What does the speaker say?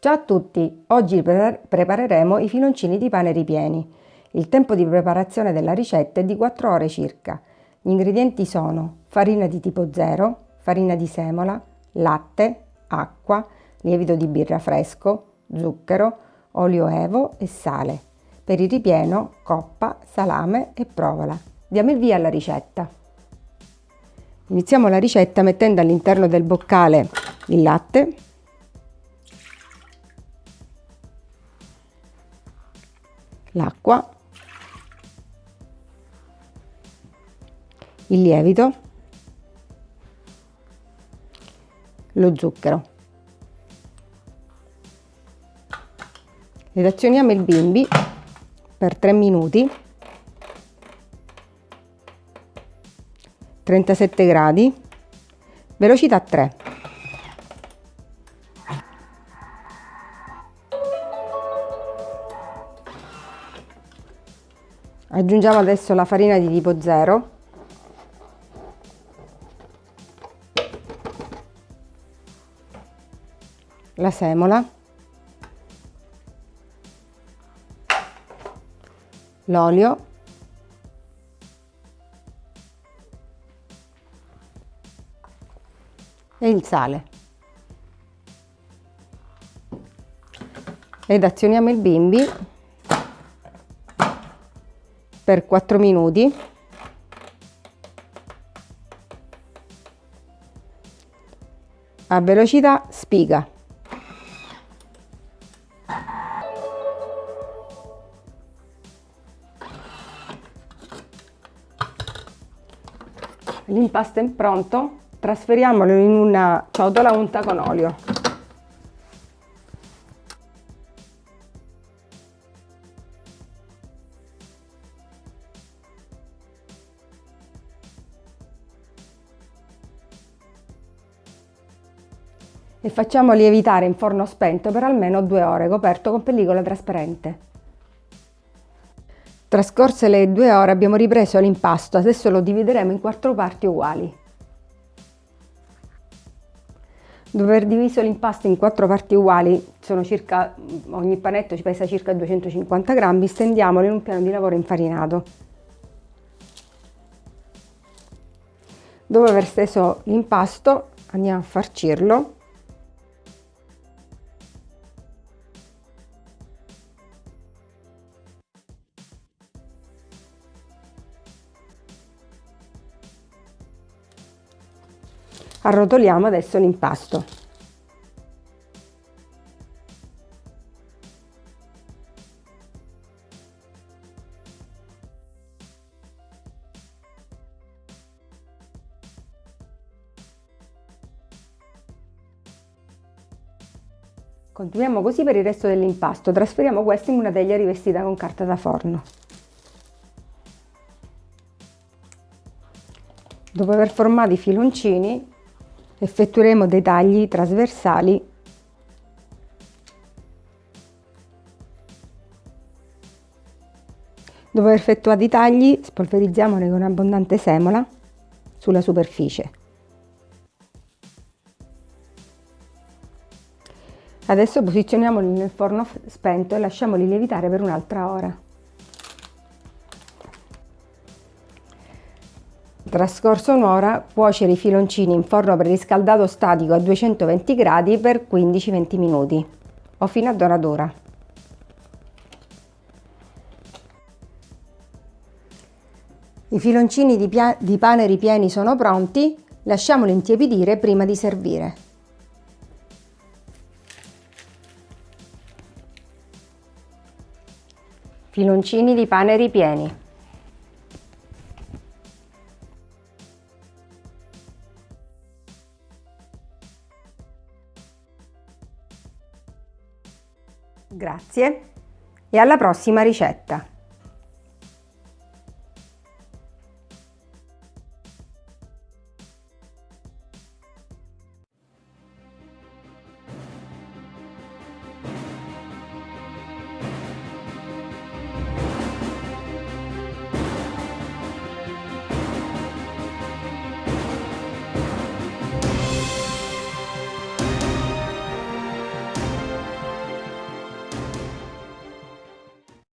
Ciao a tutti! Oggi prepareremo i filoncini di pane ripieni. Il tempo di preparazione della ricetta è di 4 ore circa. Gli ingredienti sono farina di tipo 0, farina di semola, latte, acqua, lievito di birra fresco, zucchero, olio evo e sale. Per il ripieno, coppa, salame e provola. Diamo il via alla ricetta. Iniziamo la ricetta mettendo all'interno del boccale il latte, l'acqua, il lievito, lo zucchero. Ed azioniamo il bimbi per 3 minuti 37 gradi velocità 3 aggiungiamo adesso la farina di tipo 0 la semola. L'olio. E il sale. Ed azioniamo il bimbi per 4 minuti a velocità spiga. L'impasto è pronto, trasferiamolo in una ciotola unta con olio. E facciamo lievitare in forno spento per almeno due ore coperto con pellicola trasparente. Trascorse le due ore abbiamo ripreso l'impasto, adesso lo divideremo in quattro parti uguali. Dopo aver diviso l'impasto in quattro parti uguali, circa, ogni panetto ci pesa circa 250 grammi, stendiamolo in un piano di lavoro infarinato. Dopo aver steso l'impasto andiamo a farcirlo Arrotoliamo adesso l'impasto. Continuiamo così per il resto dell'impasto, trasferiamo questo in una teglia rivestita con carta da forno. Dopo aver formato i filoncini effettueremo dei tagli trasversali Dopo aver effettuato i tagli, spolverizziamoli con abbondante semola sulla superficie. Adesso posizioniamoli nel forno spento e lasciamoli lievitare per un'altra ora. Trascorso un'ora, cuocere i filoncini in forno preriscaldato statico a 220 gradi per 15-20 minuti o fino a doratura. I filoncini di, di pane ripieni sono pronti, lasciamoli intiepidire prima di servire. Filoncini di pane ripieni. Grazie e alla prossima ricetta!